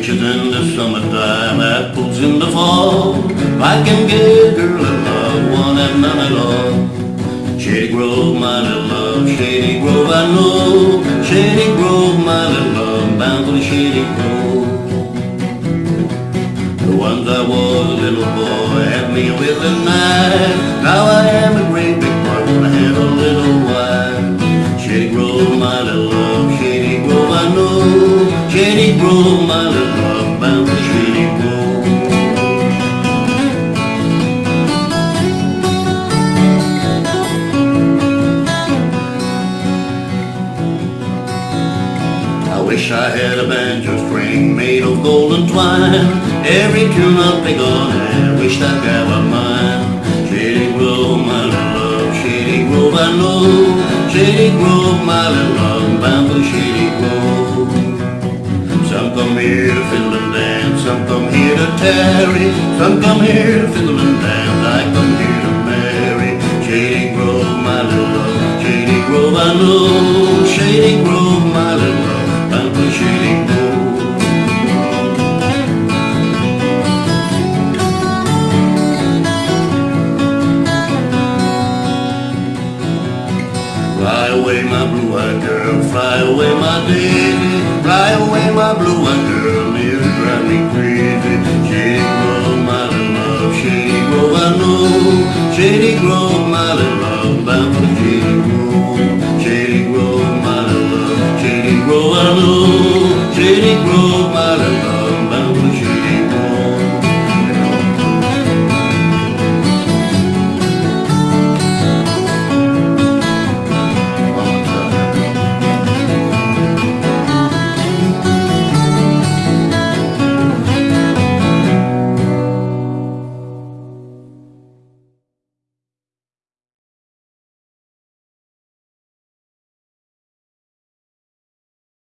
Peaches in the summertime, apples in the fall. I can give her a love, one and none at all. Shady Grove, my little love, Shady Grove I know. Shady Grove, my little love, bound for the Shady Grove. The ones I was a little boy had me with a knife. Now I am a great big boy, wanna have a little wish I had a banjo string made of golden twine. Every tune I'll pick on, I wish that guy were mine. Shady Grove, my little love, Shady Grove, I know. Shady Grove, my little love, bound for Shady here to fiddle and dance, some come here to tarry, some come here to fiddle and dance. I come here to marry. Shady Grove, my little love, Shady Grove, I know. Shady Grove, my little love, bound for Shady Grove. Fly away, my blue-eyed girl, fly away, my dear. smiling